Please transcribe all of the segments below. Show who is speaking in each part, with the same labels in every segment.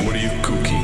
Speaker 1: What are you cooking?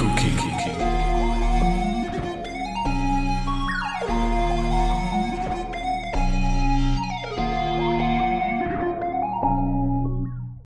Speaker 1: Cookie.